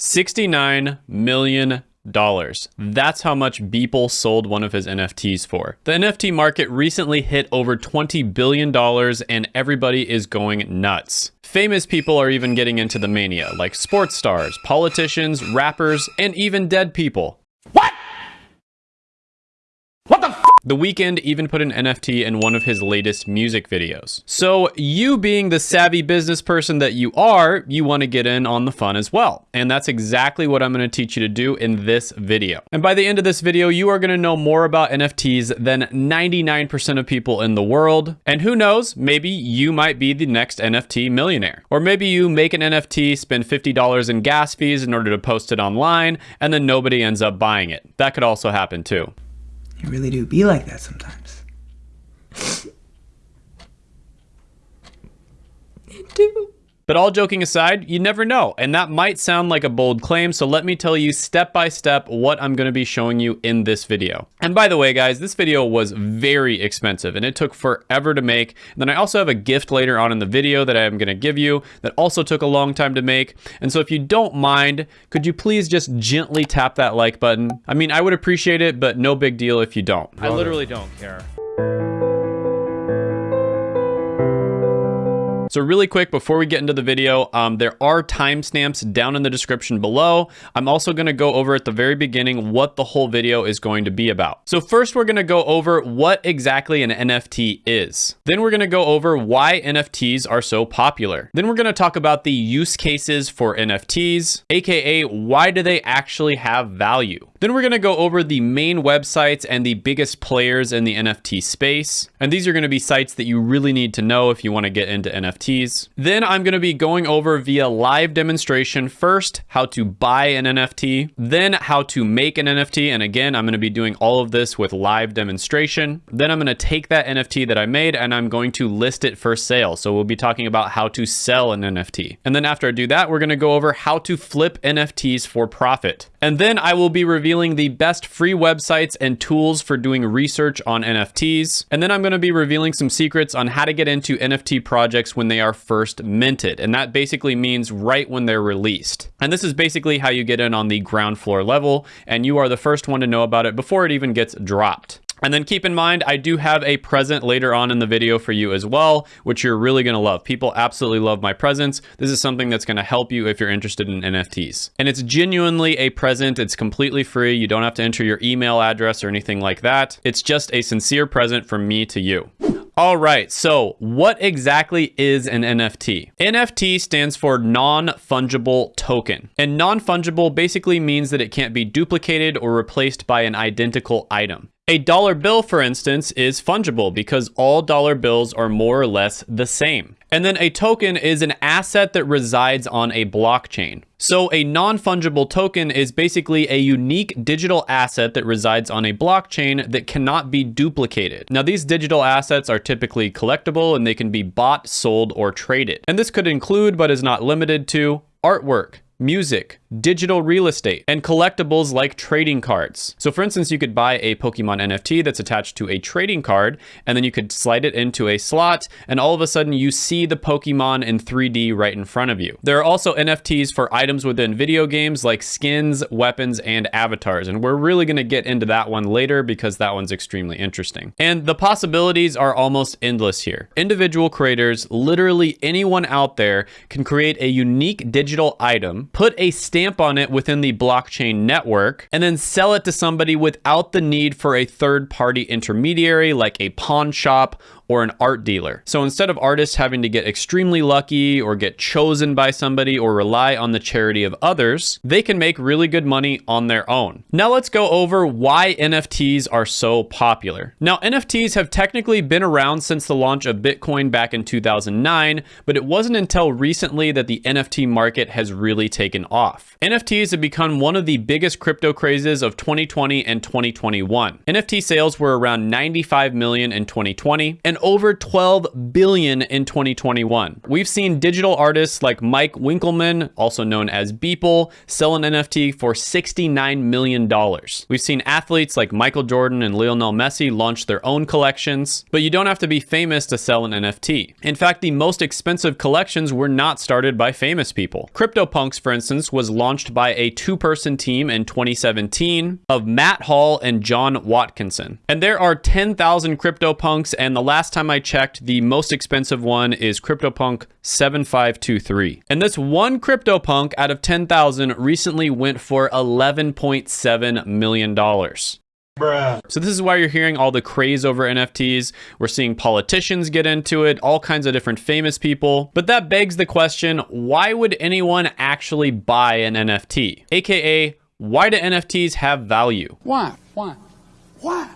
$69 million. That's how much Beeple sold one of his NFTs for. The NFT market recently hit over $20 billion and everybody is going nuts. Famous people are even getting into the mania, like sports stars, politicians, rappers, and even dead people. What? What the Weeknd even put an NFT in one of his latest music videos. So you being the savvy business person that you are, you want to get in on the fun as well. And that's exactly what I'm going to teach you to do in this video. And by the end of this video, you are going to know more about NFTs than 99% of people in the world. And who knows, maybe you might be the next NFT millionaire. Or maybe you make an NFT, spend $50 in gas fees in order to post it online, and then nobody ends up buying it. That could also happen too. You really do be like that sometimes. You do. But all joking aside, you never know. And that might sound like a bold claim, so let me tell you step by step what I'm gonna be showing you in this video. And by the way, guys, this video was very expensive and it took forever to make. And then I also have a gift later on in the video that I'm gonna give you that also took a long time to make. And so if you don't mind, could you please just gently tap that like button? I mean, I would appreciate it, but no big deal if you don't. I literally don't care. So really quick, before we get into the video, um, there are timestamps down in the description below. I'm also gonna go over at the very beginning what the whole video is going to be about. So first we're gonna go over what exactly an NFT is. Then we're gonna go over why NFTs are so popular. Then we're gonna talk about the use cases for NFTs, AKA why do they actually have value? Then we're gonna go over the main websites and the biggest players in the NFT space. And these are gonna be sites that you really need to know if you wanna get into NFTs. Then I'm going to be going over via live demonstration first how to buy an NFT, then how to make an NFT. And again, I'm going to be doing all of this with live demonstration. Then I'm going to take that NFT that I made and I'm going to list it for sale. So we'll be talking about how to sell an NFT. And then after I do that, we're going to go over how to flip NFTs for profit. And then I will be revealing the best free websites and tools for doing research on NFTs. And then I'm going to be revealing some secrets on how to get into NFT projects when they are first minted. And that basically means right when they're released. And this is basically how you get in on the ground floor level. And you are the first one to know about it before it even gets dropped. And then keep in mind, I do have a present later on in the video for you as well, which you're really gonna love. People absolutely love my presents. This is something that's gonna help you if you're interested in NFTs. And it's genuinely a present. It's completely free. You don't have to enter your email address or anything like that. It's just a sincere present from me to you. All right, so what exactly is an NFT? NFT stands for non-fungible token. And non-fungible basically means that it can't be duplicated or replaced by an identical item. A dollar bill, for instance, is fungible because all dollar bills are more or less the same. And then a token is an asset that resides on a blockchain. So a non-fungible token is basically a unique digital asset that resides on a blockchain that cannot be duplicated. Now these digital assets are typically collectible and they can be bought, sold, or traded. And this could include, but is not limited to, artwork, music, digital real estate, and collectibles like trading cards. So for instance, you could buy a Pokemon NFT that's attached to a trading card, and then you could slide it into a slot, and all of a sudden you see the Pokemon in 3D right in front of you. There are also NFTs for items within video games like skins, weapons, and avatars, and we're really gonna get into that one later because that one's extremely interesting. And the possibilities are almost endless here. Individual creators, literally anyone out there, can create a unique digital item put a stamp on it within the blockchain network, and then sell it to somebody without the need for a third party intermediary like a pawn shop or an art dealer. So instead of artists having to get extremely lucky or get chosen by somebody or rely on the charity of others, they can make really good money on their own. Now let's go over why NFTs are so popular. Now NFTs have technically been around since the launch of Bitcoin back in 2009, but it wasn't until recently that the NFT market has really taken off. NFTs have become one of the biggest crypto crazes of 2020 and 2021. NFT sales were around 95 million in 2020 and over 12 billion in 2021. We've seen digital artists like Mike Winkelmann, also known as Beeple, sell an NFT for $69 million. We've seen athletes like Michael Jordan and Lionel Messi launch their own collections, but you don't have to be famous to sell an NFT. In fact, the most expensive collections were not started by famous people. CryptoPunks, for instance, was launched by a two-person team in 2017 of Matt Hall and John Watkinson. And there are 10,000 CryptoPunks, and the last time I checked, the most expensive one is CryptoPunk 7523. And this one CryptoPunk out of 10,000 recently went for $11.7 million. So this is why you're hearing all the craze over NFTs. We're seeing politicians get into it, all kinds of different famous people. But that begs the question, why would anyone actually buy an NFT? AKA, why do NFTs have value? Why? Why? Why?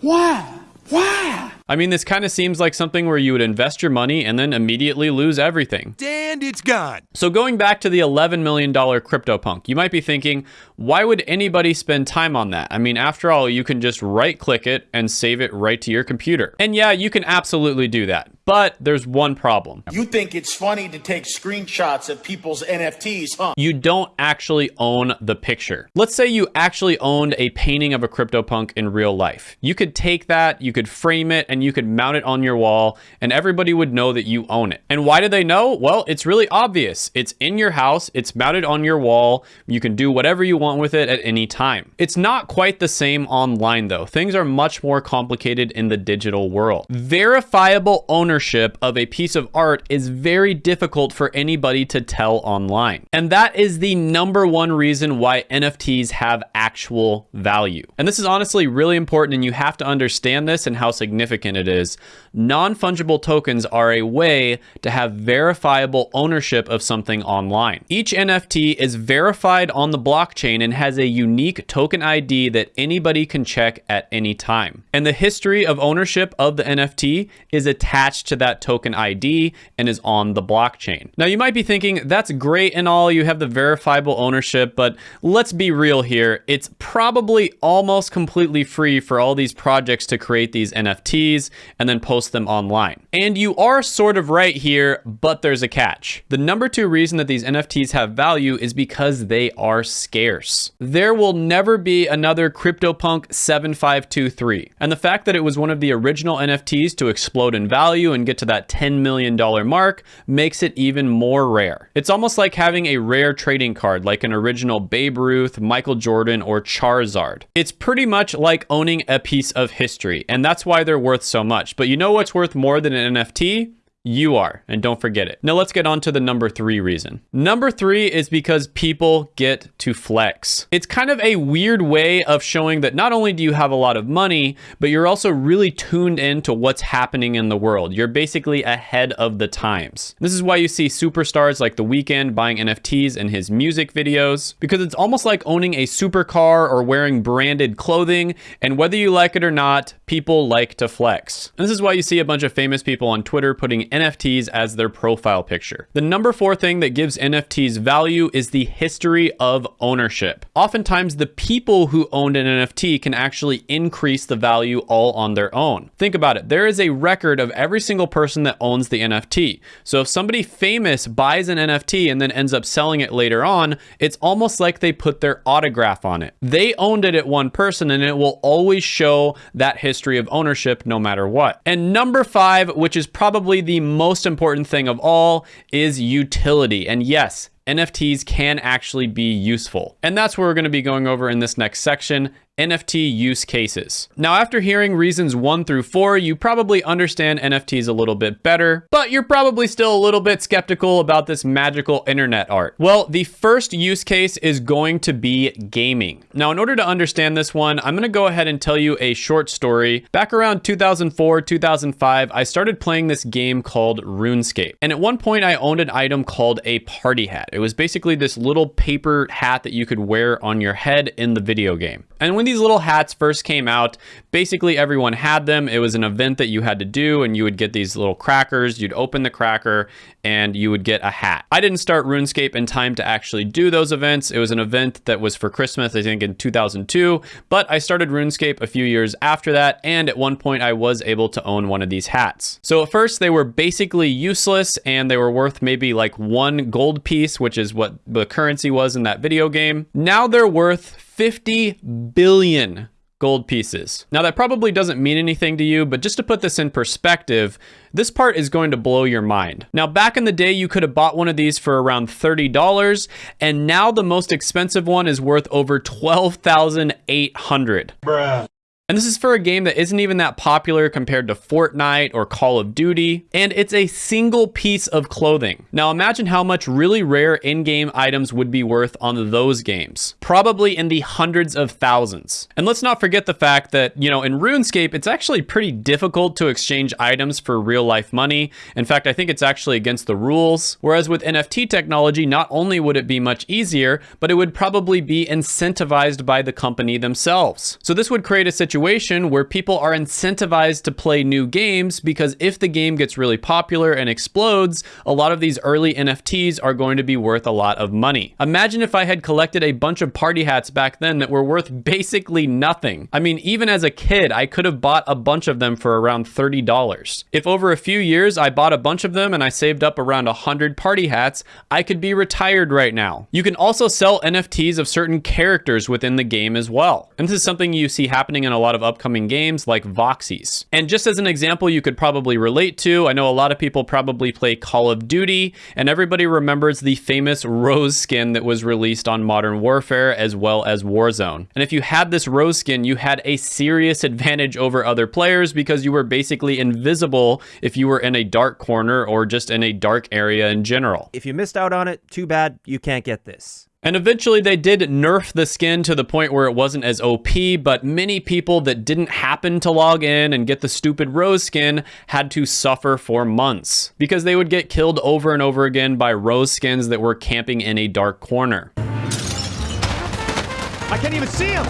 Why? Why? I mean, this kind of seems like something where you would invest your money and then immediately lose everything. And it's gone. So going back to the $11 million CryptoPunk, you might be thinking, why would anybody spend time on that? I mean, after all, you can just right click it and save it right to your computer. And yeah, you can absolutely do that. But there's one problem. You think it's funny to take screenshots of people's NFTs, huh? You don't actually own the picture. Let's say you actually owned a painting of a CryptoPunk in real life. You could take that, you could frame it, and you could mount it on your wall, and everybody would know that you own it. And why do they know? Well, it's really obvious. It's in your house, it's mounted on your wall, you can do whatever you want with it at any time. It's not quite the same online though. Things are much more complicated in the digital world. Verifiable ownership ownership of a piece of art is very difficult for anybody to tell online. And that is the number one reason why NFTs have actual value. And this is honestly really important and you have to understand this and how significant it is. Non-fungible tokens are a way to have verifiable ownership of something online. Each NFT is verified on the blockchain and has a unique token ID that anybody can check at any time. And the history of ownership of the NFT is attached to that token ID and is on the blockchain. Now you might be thinking that's great and all, you have the verifiable ownership, but let's be real here. It's probably almost completely free for all these projects to create these NFTs and then post them online. And you are sort of right here, but there's a catch. The number two reason that these NFTs have value is because they are scarce. There will never be another CryptoPunk 7523. And the fact that it was one of the original NFTs to explode in value and get to that $10 million mark makes it even more rare. It's almost like having a rare trading card like an original Babe Ruth, Michael Jordan, or Charizard. It's pretty much like owning a piece of history, and that's why they're worth so much. But you know what's worth more than an NFT? You are, and don't forget it. Now let's get on to the number three reason. Number three is because people get to flex. It's kind of a weird way of showing that not only do you have a lot of money, but you're also really tuned into what's happening in the world. You're basically ahead of the times. This is why you see superstars like The Weeknd buying NFTs in his music videos, because it's almost like owning a supercar or wearing branded clothing, and whether you like it or not, people like to flex. And this is why you see a bunch of famous people on Twitter putting NFTs as their profile picture. The number four thing that gives NFTs value is the history of ownership. Oftentimes, the people who owned an NFT can actually increase the value all on their own. Think about it. There is a record of every single person that owns the NFT. So if somebody famous buys an NFT and then ends up selling it later on, it's almost like they put their autograph on it. They owned it at one person and it will always show that history of ownership no matter what. And number five, which is probably the most important thing of all is utility. And yes, NFTs can actually be useful. And that's what we're going to be going over in this next section, NFT use cases. Now, after hearing reasons one through four, you probably understand NFTs a little bit better, but you're probably still a little bit skeptical about this magical internet art. Well, the first use case is going to be gaming. Now, in order to understand this one, I'm gonna go ahead and tell you a short story. Back around 2004, 2005, I started playing this game called RuneScape. And at one point I owned an item called a party hat. It was basically this little paper hat that you could wear on your head in the video game. And when these little hats first came out, basically everyone had them. It was an event that you had to do and you would get these little crackers. You'd open the cracker and you would get a hat. I didn't start RuneScape in time to actually do those events. It was an event that was for Christmas, I think in 2002, but I started RuneScape a few years after that. And at one point I was able to own one of these hats. So at first they were basically useless and they were worth maybe like one gold piece, which is what the currency was in that video game. Now they're worth 50 billion gold pieces. Now that probably doesn't mean anything to you, but just to put this in perspective, this part is going to blow your mind. Now back in the day, you could have bought one of these for around $30, and now the most expensive one is worth over 12,800. Bruh. And this is for a game that isn't even that popular compared to Fortnite or Call of Duty, and it's a single piece of clothing. Now imagine how much really rare in-game items would be worth on those games. Probably in the hundreds of thousands. And let's not forget the fact that, you know, in RuneScape, it's actually pretty difficult to exchange items for real life money. In fact, I think it's actually against the rules. Whereas with NFT technology, not only would it be much easier, but it would probably be incentivized by the company themselves. So this would create a situation situation where people are incentivized to play new games because if the game gets really popular and explodes, a lot of these early NFTs are going to be worth a lot of money. Imagine if I had collected a bunch of party hats back then that were worth basically nothing. I mean, even as a kid, I could have bought a bunch of them for around $30. If over a few years I bought a bunch of them and I saved up around 100 party hats, I could be retired right now. You can also sell NFTs of certain characters within the game as well. And this is something you see happening in a lot of upcoming games like Voxies. And just as an example you could probably relate to, I know a lot of people probably play Call of Duty, and everybody remembers the famous Rose skin that was released on Modern Warfare as well as Warzone. And if you had this Rose skin, you had a serious advantage over other players because you were basically invisible if you were in a dark corner or just in a dark area in general. If you missed out on it, too bad, you can't get this. And eventually they did nerf the skin to the point where it wasn't as OP, but many people that didn't happen to log in and get the stupid rose skin had to suffer for months because they would get killed over and over again by rose skins that were camping in a dark corner. I can't even see him!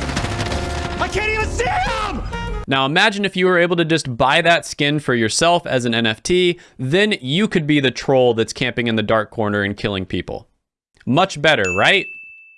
I can't even see him! Now imagine if you were able to just buy that skin for yourself as an NFT, then you could be the troll that's camping in the dark corner and killing people. Much better, right?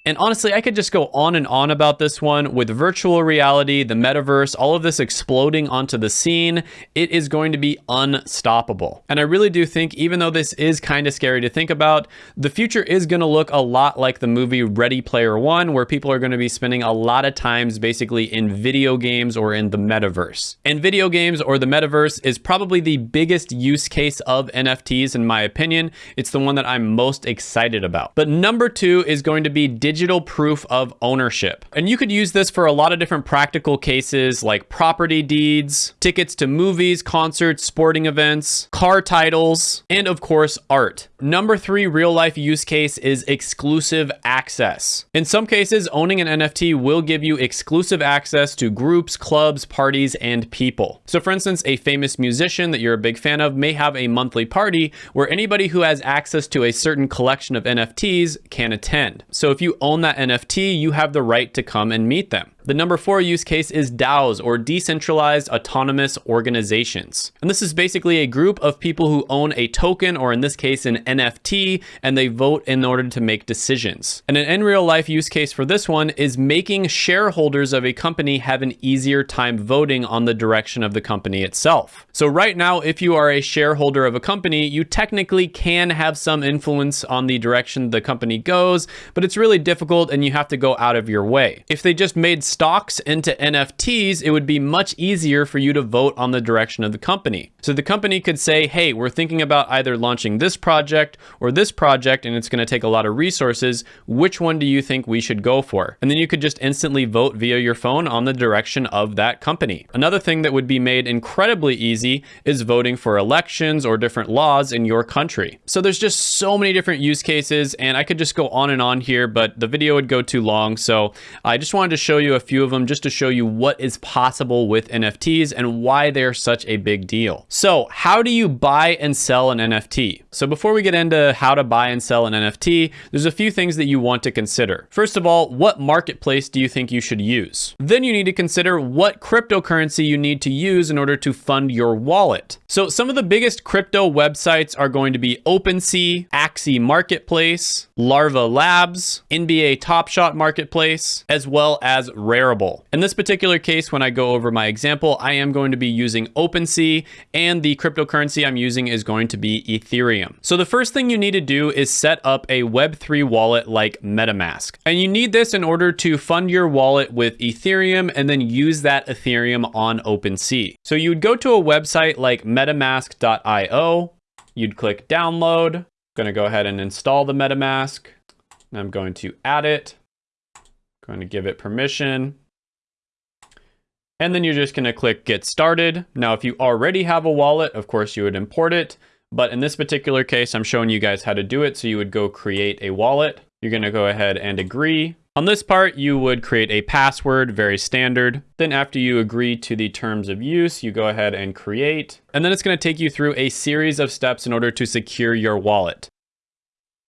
And honestly, I could just go on and on about this one with virtual reality, the metaverse, all of this exploding onto the scene. It is going to be unstoppable. And I really do think, even though this is kind of scary to think about, the future is going to look a lot like the movie Ready Player One, where people are going to be spending a lot of times basically in video games or in the metaverse. And video games or the metaverse is probably the biggest use case of NFTs, in my opinion. It's the one that I'm most excited about. But number two is going to be digital digital proof of ownership. And you could use this for a lot of different practical cases like property deeds, tickets to movies, concerts, sporting events, car titles, and of course, art. Number three real life use case is exclusive access. In some cases, owning an NFT will give you exclusive access to groups, clubs, parties, and people. So for instance, a famous musician that you're a big fan of may have a monthly party where anybody who has access to a certain collection of NFTs can attend. So if you own that NFT, you have the right to come and meet them. The number four use case is DAOs or decentralized autonomous organizations. And this is basically a group of people who own a token or in this case an NFT and they vote in order to make decisions. And an in real life use case for this one is making shareholders of a company have an easier time voting on the direction of the company itself. So right now, if you are a shareholder of a company, you technically can have some influence on the direction the company goes, but it's really difficult and you have to go out of your way. If they just made stocks into NFTs, it would be much easier for you to vote on the direction of the company. So the company could say, hey, we're thinking about either launching this project or this project, and it's going to take a lot of resources. Which one do you think we should go for? And then you could just instantly vote via your phone on the direction of that company. Another thing that would be made incredibly easy is voting for elections or different laws in your country. So there's just so many different use cases, and I could just go on and on here, but the video would go too long. So I just wanted to show you a few of them just to show you what is possible with NFTs and why they're such a big deal. So how do you buy and sell an NFT? So before we get into how to buy and sell an NFT, there's a few things that you want to consider. First of all, what marketplace do you think you should use? Then you need to consider what cryptocurrency you need to use in order to fund your wallet. So some of the biggest crypto websites are going to be OpenSea, Axie Marketplace, Larva Labs, NBA Top Shot Marketplace, as well as Rarible. In this particular case, when I go over my example, I am going to be using OpenSea and the cryptocurrency I'm using is going to be Ethereum. So the first thing you need to do is set up a Web3 wallet like MetaMask. And you need this in order to fund your wallet with Ethereum and then use that Ethereum on OpenSea. So you would go to a website like metamask.io, you'd click download, I'm gonna go ahead and install the MetaMask. I'm going to add it, going to give it permission. And then you're just gonna click get started. Now, if you already have a wallet, of course you would import it. But in this particular case, I'm showing you guys how to do it. So you would go create a wallet. You're gonna go ahead and agree. On this part, you would create a password, very standard. Then after you agree to the terms of use, you go ahead and create. And then it's gonna take you through a series of steps in order to secure your wallet.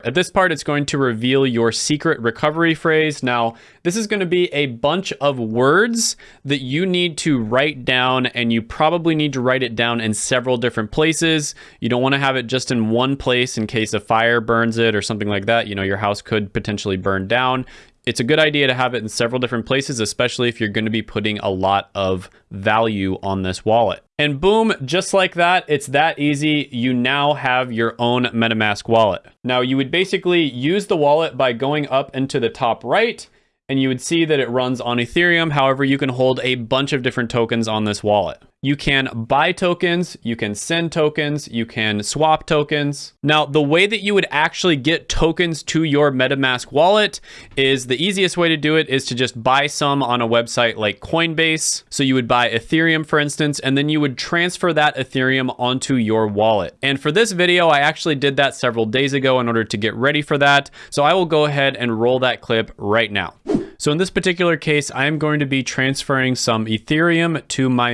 At this part, it's going to reveal your secret recovery phrase. Now, this is going to be a bunch of words that you need to write down, and you probably need to write it down in several different places. You don't want to have it just in one place in case a fire burns it or something like that. You know, your house could potentially burn down it's a good idea to have it in several different places, especially if you're going to be putting a lot of value on this wallet. And boom, just like that, it's that easy. You now have your own MetaMask wallet. Now you would basically use the wallet by going up into the top right and you would see that it runs on Ethereum. However, you can hold a bunch of different tokens on this wallet. You can buy tokens, you can send tokens, you can swap tokens. Now, the way that you would actually get tokens to your MetaMask wallet is the easiest way to do it is to just buy some on a website like Coinbase. So you would buy Ethereum, for instance, and then you would transfer that Ethereum onto your wallet. And for this video, I actually did that several days ago in order to get ready for that. So I will go ahead and roll that clip right now. So in this particular case, I am going to be transferring some Ethereum to my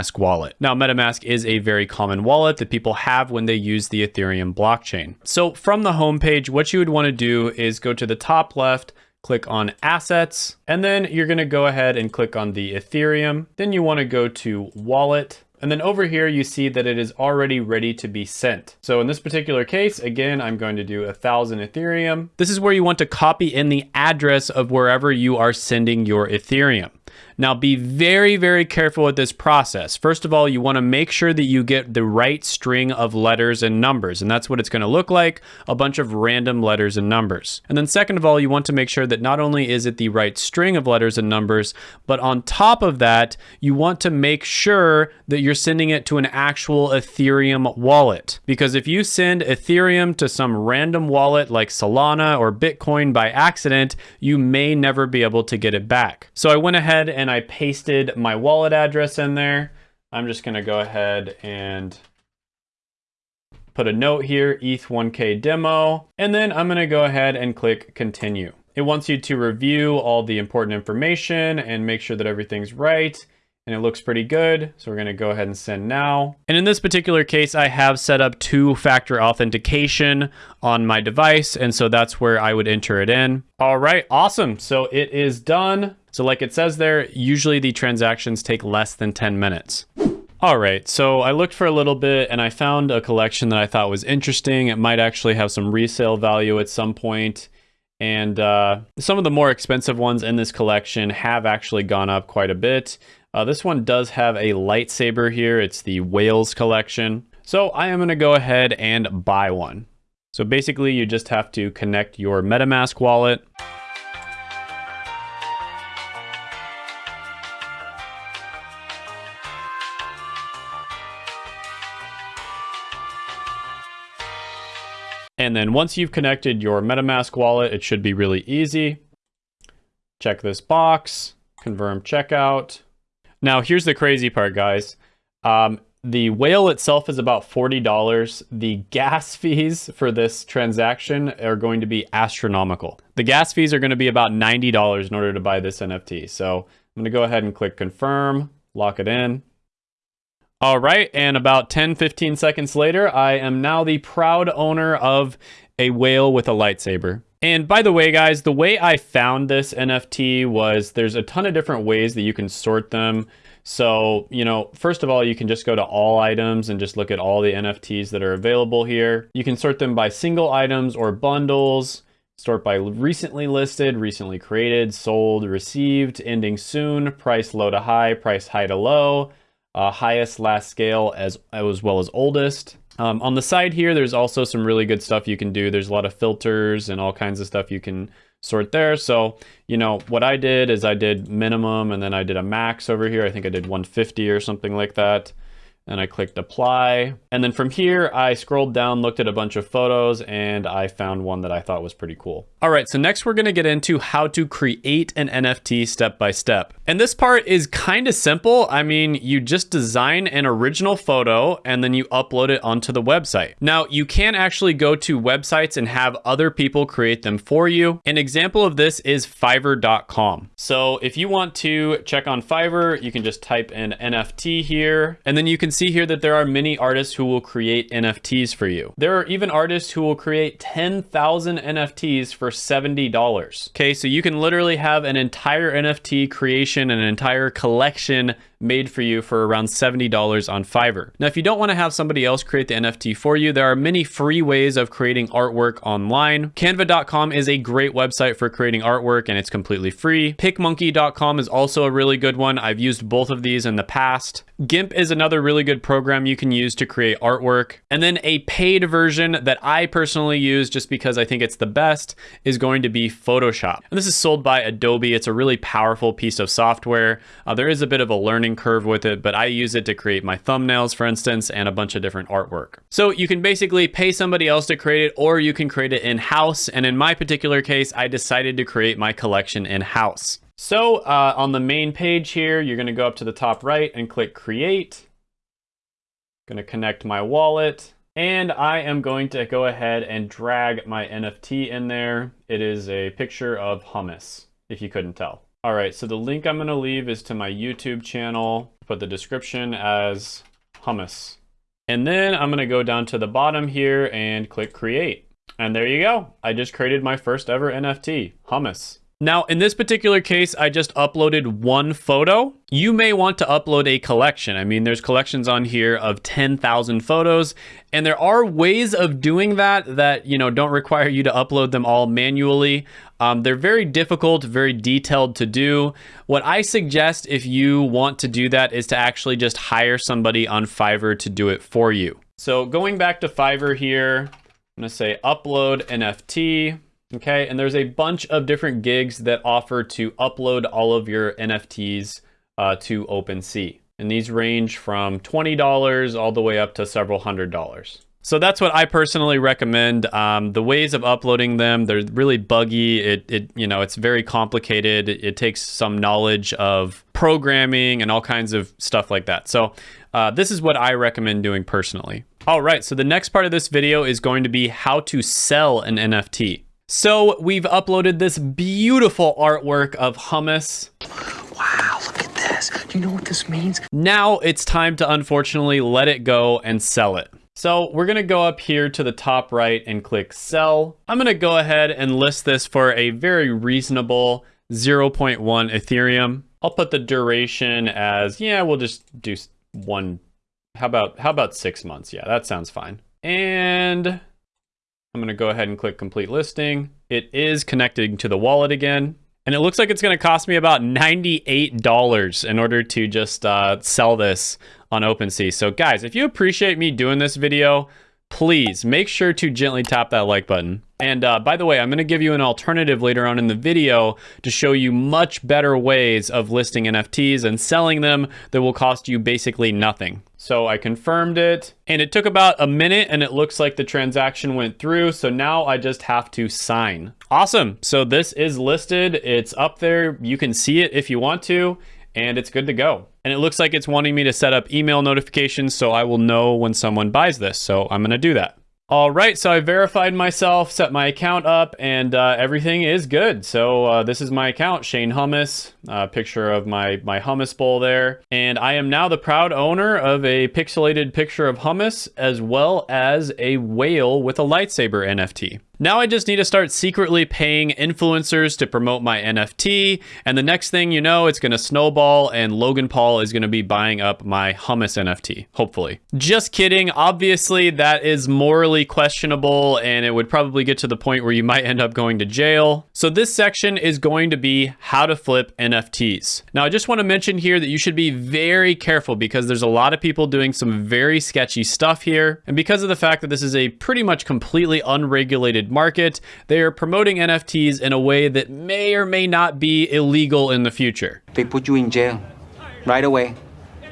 MetaMask wallet. Now, MetaMask is a very common wallet that people have when they use the Ethereum blockchain. So from the homepage, what you would want to do is go to the top left, click on assets, and then you're going to go ahead and click on the Ethereum. Then you want to go to wallet and then over here, you see that it is already ready to be sent. So in this particular case, again, I'm going to do a thousand Ethereum. This is where you want to copy in the address of wherever you are sending your Ethereum. Now be very, very careful with this process. First of all, you wanna make sure that you get the right string of letters and numbers, and that's what it's gonna look like, a bunch of random letters and numbers. And then second of all, you want to make sure that not only is it the right string of letters and numbers, but on top of that, you want to make sure that you're sending it to an actual Ethereum wallet. Because if you send Ethereum to some random wallet like Solana or Bitcoin by accident, you may never be able to get it back. So I went ahead and I pasted my wallet address in there. I'm just gonna go ahead and put a note here, ETH1K demo, and then I'm gonna go ahead and click continue. It wants you to review all the important information and make sure that everything's right and it looks pretty good. So we're gonna go ahead and send now. And in this particular case, I have set up two-factor authentication on my device. And so that's where I would enter it in. All right, awesome. So it is done. So like it says there, usually the transactions take less than 10 minutes. All right, so I looked for a little bit and I found a collection that I thought was interesting. It might actually have some resale value at some point. And uh, some of the more expensive ones in this collection have actually gone up quite a bit. Uh, this one does have a lightsaber here. It's the Whales collection. So I am going to go ahead and buy one. So basically you just have to connect your MetaMask wallet. And then once you've connected your MetaMask wallet, it should be really easy. Check this box, confirm checkout. Now, here's the crazy part, guys. Um, the whale itself is about $40. The gas fees for this transaction are going to be astronomical. The gas fees are going to be about $90 in order to buy this NFT. So I'm going to go ahead and click confirm, lock it in. All right, and about 10, 15 seconds later, I am now the proud owner of a whale with a lightsaber. And by the way, guys, the way I found this NFT was there's a ton of different ways that you can sort them. So, you know, first of all, you can just go to all items and just look at all the NFTs that are available here. You can sort them by single items or bundles, sort by recently listed, recently created, sold, received, ending soon, price low to high, price high to low, uh, highest last scale as, as well as oldest. Um, on the side here, there's also some really good stuff you can do. There's a lot of filters and all kinds of stuff you can sort there. So, you know, what I did is I did minimum and then I did a max over here. I think I did 150 or something like that and I clicked apply. And then from here, I scrolled down, looked at a bunch of photos, and I found one that I thought was pretty cool. All right, so next we're gonna get into how to create an NFT step by step. And this part is kind of simple. I mean, you just design an original photo and then you upload it onto the website. Now, you can actually go to websites and have other people create them for you. An example of this is fiverr.com. So if you want to check on Fiverr, you can just type in NFT here, and then you can see here that there are many artists who will create NFTs for you. There are even artists who will create 10,000 NFTs for $70. Okay, so you can literally have an entire NFT creation, an entire collection made for you for around $70 on Fiverr. Now, if you don't want to have somebody else create the NFT for you, there are many free ways of creating artwork online. Canva.com is a great website for creating artwork and it's completely free. PicMonkey.com is also a really good one. I've used both of these in the past. GIMP is another really good program you can use to create artwork. And then a paid version that I personally use just because I think it's the best is going to be Photoshop. And this is sold by Adobe. It's a really powerful piece of software. Uh, there is a bit of a learning learning curve with it, but I use it to create my thumbnails, for instance, and a bunch of different artwork. So you can basically pay somebody else to create it, or you can create it in-house. And in my particular case, I decided to create my collection in-house. So uh, on the main page here, you're gonna go up to the top right and click create. Gonna connect my wallet. And I am going to go ahead and drag my NFT in there. It is a picture of hummus, if you couldn't tell. All right, so the link I'm gonna leave is to my YouTube channel. Put the description as hummus. And then I'm gonna go down to the bottom here and click create. And there you go. I just created my first ever NFT, hummus. Now, in this particular case, I just uploaded one photo. You may want to upload a collection. I mean, there's collections on here of 10,000 photos, and there are ways of doing that that, you know, don't require you to upload them all manually. Um, they're very difficult, very detailed to do. What I suggest if you want to do that is to actually just hire somebody on Fiverr to do it for you. So going back to Fiverr here, I'm gonna say upload NFT. Okay, and there's a bunch of different gigs that offer to upload all of your NFTs uh, to OpenSea. And these range from $20 all the way up to several hundred dollars. So that's what I personally recommend. Um, the ways of uploading them, they're really buggy. It, it you know, it's very complicated. It, it, takes some knowledge of programming and all kinds of stuff like that. So uh, this is what I recommend doing personally. All right, so the next part of this video is going to be how to sell an NFT. So we've uploaded this beautiful artwork of hummus. Wow, look at this. Do you know what this means? Now it's time to unfortunately let it go and sell it. So we're gonna go up here to the top right and click sell. I'm gonna go ahead and list this for a very reasonable 0.1 Ethereum. I'll put the duration as, yeah, we'll just do one, how about, how about six months? Yeah, that sounds fine. And I'm gonna go ahead and click complete listing. It is connecting to the wallet again. And it looks like it's gonna cost me about $98 in order to just uh, sell this on OpenSea. So guys, if you appreciate me doing this video, please make sure to gently tap that like button. And uh, by the way, I'm going to give you an alternative later on in the video to show you much better ways of listing NFTs and selling them that will cost you basically nothing. So I confirmed it and it took about a minute and it looks like the transaction went through. So now I just have to sign. Awesome. So this is listed. It's up there. You can see it if you want to. And it's good to go. And it looks like it's wanting me to set up email notifications so I will know when someone buys this. So I'm going to do that. All right, so I verified myself, set my account up, and uh, everything is good. So uh, this is my account, Shane Hummus, uh, picture of my, my hummus bowl there. And I am now the proud owner of a pixelated picture of hummus, as well as a whale with a lightsaber NFT. Now I just need to start secretly paying influencers to promote my NFT. And the next thing you know, it's going to snowball and Logan Paul is going to be buying up my hummus NFT, hopefully. Just kidding. Obviously, that is morally questionable and it would probably get to the point where you might end up going to jail. So this section is going to be how to flip NFTs. Now, I just want to mention here that you should be very careful because there's a lot of people doing some very sketchy stuff here. And because of the fact that this is a pretty much completely unregulated market, they are promoting NFTs in a way that may or may not be illegal in the future. They put you in jail right away,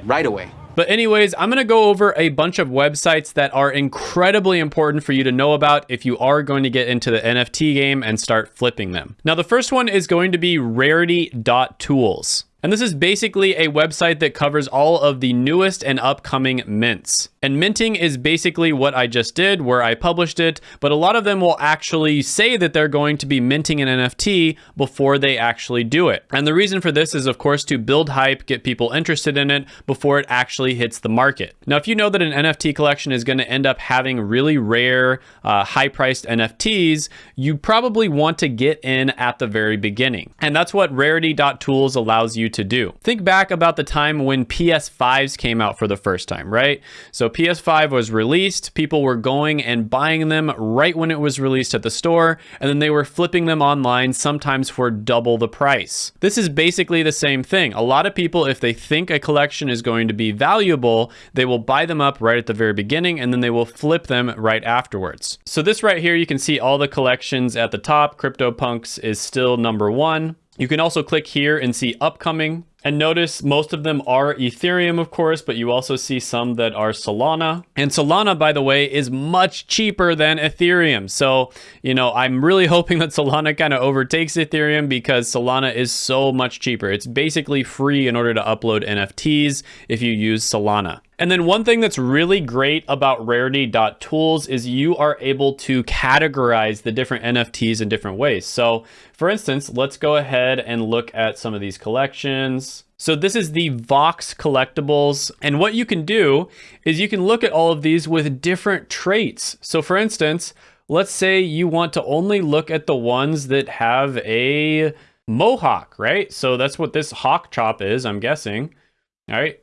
right away. But anyways, I'm going to go over a bunch of websites that are incredibly important for you to know about if you are going to get into the NFT game and start flipping them. Now, the first one is going to be rarity.tools. And this is basically a website that covers all of the newest and upcoming mints. And minting is basically what I just did where I published it, but a lot of them will actually say that they're going to be minting an NFT before they actually do it. And the reason for this is of course to build hype, get people interested in it before it actually hits the market. Now, if you know that an NFT collection is going to end up having really rare, uh, high priced NFTs, you probably want to get in at the very beginning. And that's what rarity.tools allows you to do. Think back about the time when PS5s came out for the first time, right? So PS5 was released, people were going and buying them right when it was released at the store, and then they were flipping them online sometimes for double the price. This is basically the same thing. A lot of people, if they think a collection is going to be valuable, they will buy them up right at the very beginning and then they will flip them right afterwards. So this right here, you can see all the collections at the top. CryptoPunks is still number one. You can also click here and see upcoming. And notice most of them are Ethereum, of course, but you also see some that are Solana. And Solana, by the way, is much cheaper than Ethereum. So, you know, I'm really hoping that Solana kind of overtakes Ethereum because Solana is so much cheaper. It's basically free in order to upload NFTs if you use Solana. And then one thing that's really great about rarity.tools is you are able to categorize the different NFTs in different ways. So for instance, let's go ahead and look at some of these collections. So this is the Vox collectibles. And what you can do is you can look at all of these with different traits. So for instance, let's say you want to only look at the ones that have a mohawk, right? So that's what this hawk chop is, I'm guessing. All right.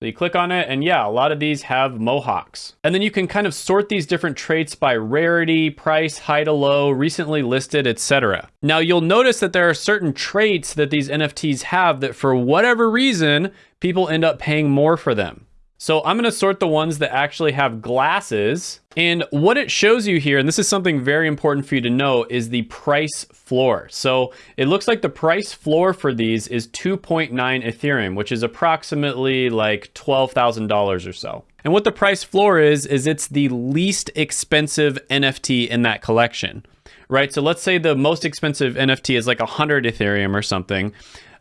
So you click on it and yeah, a lot of these have mohawks. And then you can kind of sort these different traits by rarity, price, high to low, recently listed, etc. Now you'll notice that there are certain traits that these NFTs have that for whatever reason, people end up paying more for them. So I'm gonna sort the ones that actually have glasses. And what it shows you here, and this is something very important for you to know, is the price floor. So it looks like the price floor for these is 2.9 Ethereum, which is approximately like $12,000 or so. And what the price floor is, is it's the least expensive NFT in that collection, right? So let's say the most expensive NFT is like 100 Ethereum or something.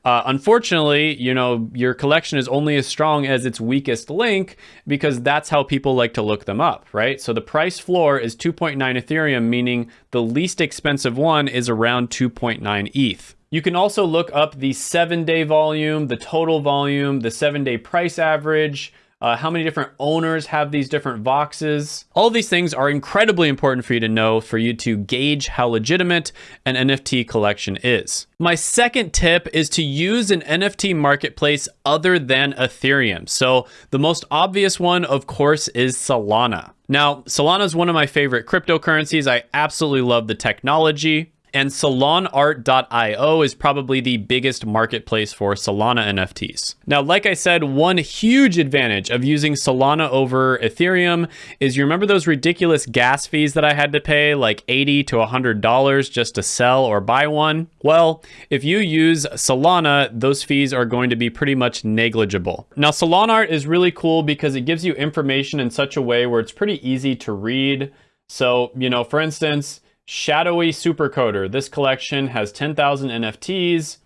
Uh, unfortunately, you know, your collection is only as strong as its weakest link because that's how people like to look them up, right? So the price floor is 2.9 Ethereum, meaning the least expensive one is around 2.9 ETH. You can also look up the seven day volume, the total volume, the seven day price average, uh, how many different owners have these different voxes. All these things are incredibly important for you to know for you to gauge how legitimate an NFT collection is. My second tip is to use an NFT marketplace other than Ethereum. So the most obvious one, of course, is Solana. Now, Solana is one of my favorite cryptocurrencies. I absolutely love the technology. And solanart.io is probably the biggest marketplace for Solana NFTs. Now, like I said, one huge advantage of using Solana over Ethereum is you remember those ridiculous gas fees that I had to pay, like 80 to $100 just to sell or buy one? Well, if you use Solana, those fees are going to be pretty much negligible. Now, Solanart is really cool because it gives you information in such a way where it's pretty easy to read. So, you know, for instance, Shadowy Supercoder. This collection has 10,000 NFTs.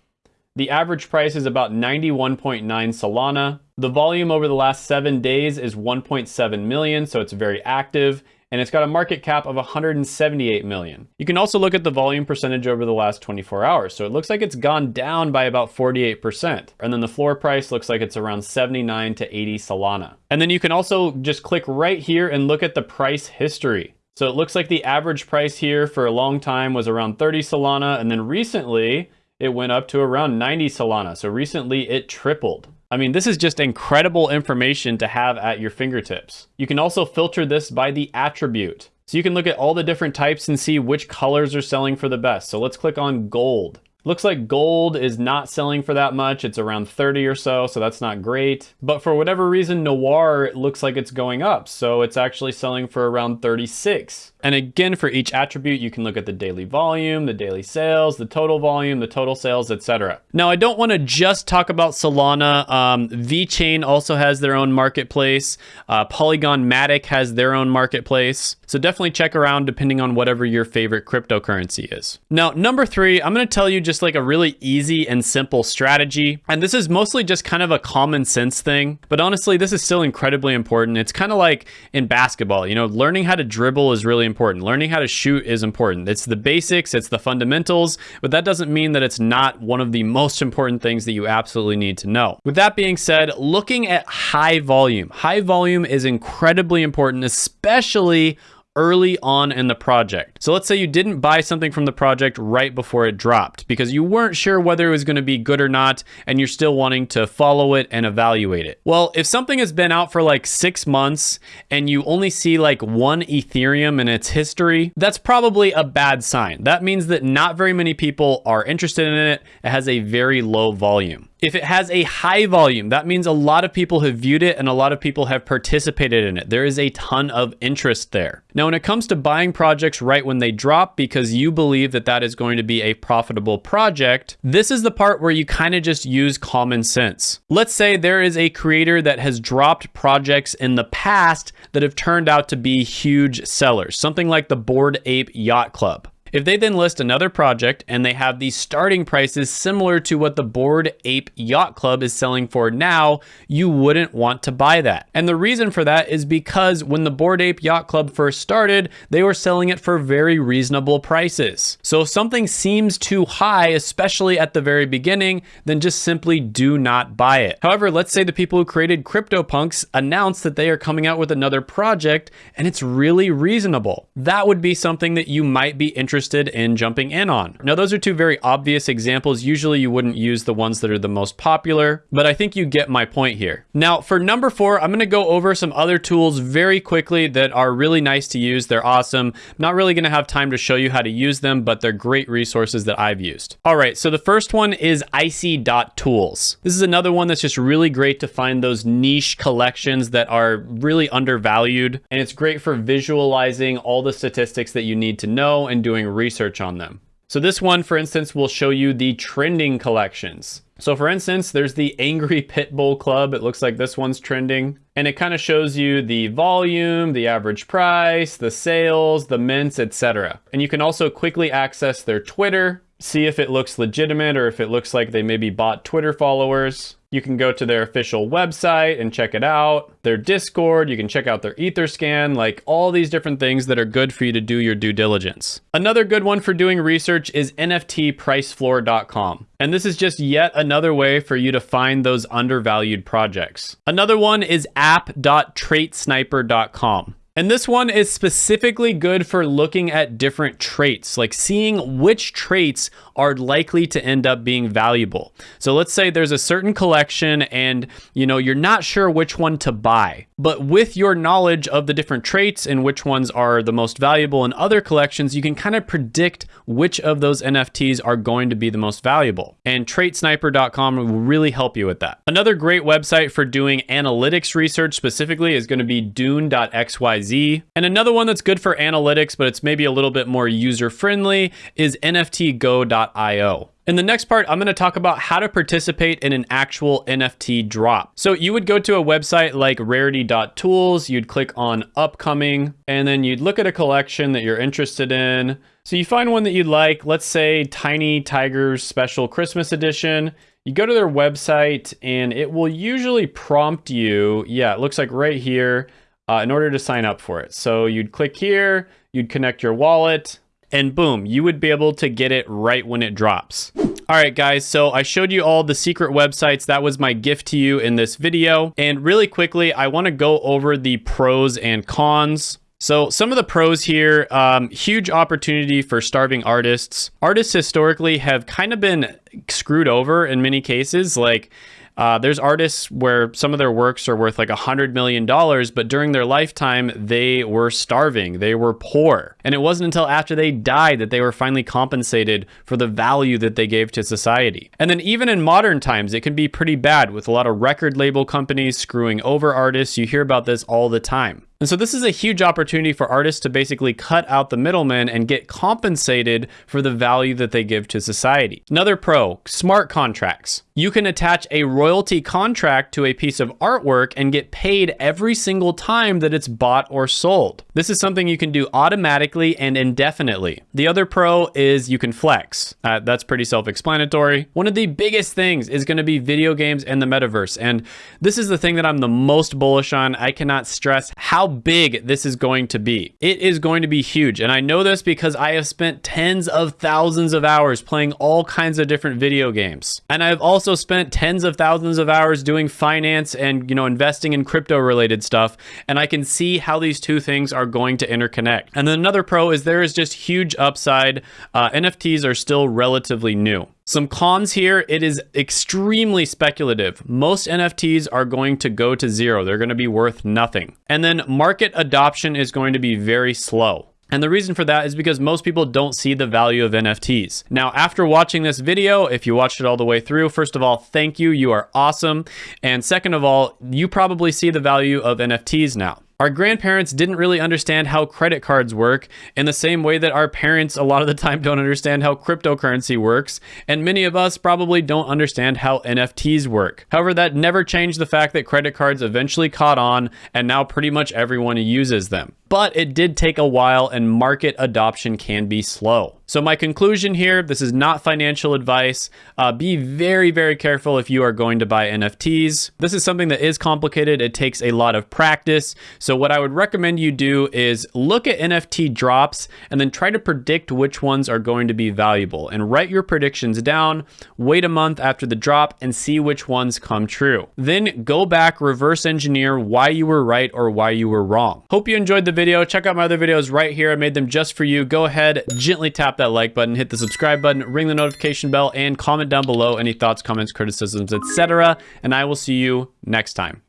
The average price is about 91.9 Solana. The volume over the last seven days is 1.7 million, so it's very active and it's got a market cap of 178 million. You can also look at the volume percentage over the last 24 hours. So it looks like it's gone down by about 48%. And then the floor price looks like it's around 79 to 80 Solana. And then you can also just click right here and look at the price history. So it looks like the average price here for a long time was around 30 Solana. And then recently it went up to around 90 Solana. So recently it tripled. I mean, this is just incredible information to have at your fingertips. You can also filter this by the attribute. So you can look at all the different types and see which colors are selling for the best. So let's click on gold. Looks like gold is not selling for that much. It's around 30 or so, so that's not great. But for whatever reason, Noir looks like it's going up. So it's actually selling for around 36. And again, for each attribute, you can look at the daily volume, the daily sales, the total volume, the total sales, etc. Now, I don't want to just talk about Solana. Um, VeChain also has their own marketplace. Uh, Polygon Matic has their own marketplace. So definitely check around depending on whatever your favorite cryptocurrency is. Now, number three, I'm going to tell you just like a really easy and simple strategy. And this is mostly just kind of a common sense thing. But honestly, this is still incredibly important. It's kind of like in basketball, you know, learning how to dribble is really important. Learning how to shoot is important. It's the basics, it's the fundamentals, but that doesn't mean that it's not one of the most important things that you absolutely need to know. With that being said, looking at high volume. High volume is incredibly important, especially early on in the project. So let's say you didn't buy something from the project right before it dropped because you weren't sure whether it was going to be good or not and you're still wanting to follow it and evaluate it. Well, if something has been out for like six months and you only see like one Ethereum in its history, that's probably a bad sign. That means that not very many people are interested in it. It has a very low volume. If it has a high volume, that means a lot of people have viewed it and a lot of people have participated in it. There is a ton of interest there. Now, when it comes to buying projects right when they drop because you believe that that is going to be a profitable project, this is the part where you kind of just use common sense. Let's say there is a creator that has dropped projects in the past that have turned out to be huge sellers, something like the Bored Ape Yacht Club. If they then list another project and they have these starting prices similar to what the Bored Ape Yacht Club is selling for now, you wouldn't want to buy that. And the reason for that is because when the Bored Ape Yacht Club first started, they were selling it for very reasonable prices. So if something seems too high, especially at the very beginning, then just simply do not buy it. However, let's say the people who created CryptoPunks announce that they are coming out with another project and it's really reasonable. That would be something that you might be interested interested in jumping in on. Now, those are two very obvious examples. Usually you wouldn't use the ones that are the most popular, but I think you get my point here. Now, for number four, I'm gonna go over some other tools very quickly that are really nice to use. They're awesome. I'm not really gonna have time to show you how to use them, but they're great resources that I've used. All right, so the first one is icy.tools. This is another one that's just really great to find those niche collections that are really undervalued. And it's great for visualizing all the statistics that you need to know and doing research on them. So this one, for instance, will show you the trending collections. So for instance, there's the Angry Pitbull Club. It looks like this one's trending. And it kind of shows you the volume, the average price, the sales, the mints, etc. And you can also quickly access their Twitter, see if it looks legitimate or if it looks like they maybe bought Twitter followers. You can go to their official website and check it out, their Discord, you can check out their Etherscan, like all these different things that are good for you to do your due diligence. Another good one for doing research is NFTpricefloor.com. And this is just yet another way for you to find those undervalued projects. Another one is app.traitsniper.com. And this one is specifically good for looking at different traits, like seeing which traits are likely to end up being valuable. So let's say there's a certain collection and you know you're not sure which one to buy, but with your knowledge of the different traits and which ones are the most valuable in other collections, you can kind of predict which of those NFTs are going to be the most valuable. And traitsniper.com will really help you with that. Another great website for doing analytics research specifically is going to be dune.xyz And another one that's good for analytics, but it's maybe a little bit more user friendly is NFTgo.io. In the next part, I'm going to talk about how to participate in an actual NFT drop. So you would go to a website like rarity.tools, you'd click on upcoming, and then you'd look at a collection that you're interested in. So you find one that you like, let's say Tiny Tigers Special Christmas Edition. You go to their website and it will usually prompt you, yeah, it looks like right here, uh, in order to sign up for it. So you'd click here, you'd connect your wallet, and boom, you would be able to get it right when it drops. All right, guys, so I showed you all the secret websites. That was my gift to you in this video. And really quickly, I wanna go over the pros and cons. So some of the pros here, um, huge opportunity for starving artists. Artists historically have kind of been screwed over in many cases. Like uh, there's artists where some of their works are worth like a hundred million dollars, but during their lifetime, they were starving. They were poor. And it wasn't until after they died that they were finally compensated for the value that they gave to society. And then even in modern times, it can be pretty bad with a lot of record label companies screwing over artists. You hear about this all the time. And so this is a huge opportunity for artists to basically cut out the middlemen and get compensated for the value that they give to society. Another pro, smart contracts. You can attach a royalty contract to a piece of artwork and get paid every single time that it's bought or sold. This is something you can do automatically and indefinitely. The other pro is you can flex. Uh, that's pretty self-explanatory. One of the biggest things is going to be video games and the metaverse. And this is the thing that I'm the most bullish on. I cannot stress how big this is going to be. It is going to be huge. And I know this because I have spent tens of thousands of hours playing all kinds of different video games. And I've also spent tens of thousands of hours doing finance and, you know, investing in crypto related stuff. And I can see how these two things are going to interconnect. And then another pro is there is just huge upside. Uh, NFTs are still relatively new. Some cons here, it is extremely speculative. Most NFTs are going to go to zero. They're going to be worth nothing. And then market adoption is going to be very slow. And the reason for that is because most people don't see the value of NFTs. Now, after watching this video, if you watched it all the way through, first of all, thank you. You are awesome. And second of all, you probably see the value of NFTs now. Our grandparents didn't really understand how credit cards work in the same way that our parents a lot of the time don't understand how cryptocurrency works, and many of us probably don't understand how NFTs work. However, that never changed the fact that credit cards eventually caught on, and now pretty much everyone uses them but it did take a while and market adoption can be slow. So my conclusion here, this is not financial advice. Uh, be very, very careful if you are going to buy NFTs. This is something that is complicated. It takes a lot of practice. So what I would recommend you do is look at NFT drops and then try to predict which ones are going to be valuable and write your predictions down, wait a month after the drop and see which ones come true. Then go back, reverse engineer why you were right or why you were wrong. Hope you enjoyed the video video, check out my other videos right here. I made them just for you. Go ahead, gently tap that like button, hit the subscribe button, ring the notification bell, and comment down below any thoughts, comments, criticisms, etc. And I will see you next time.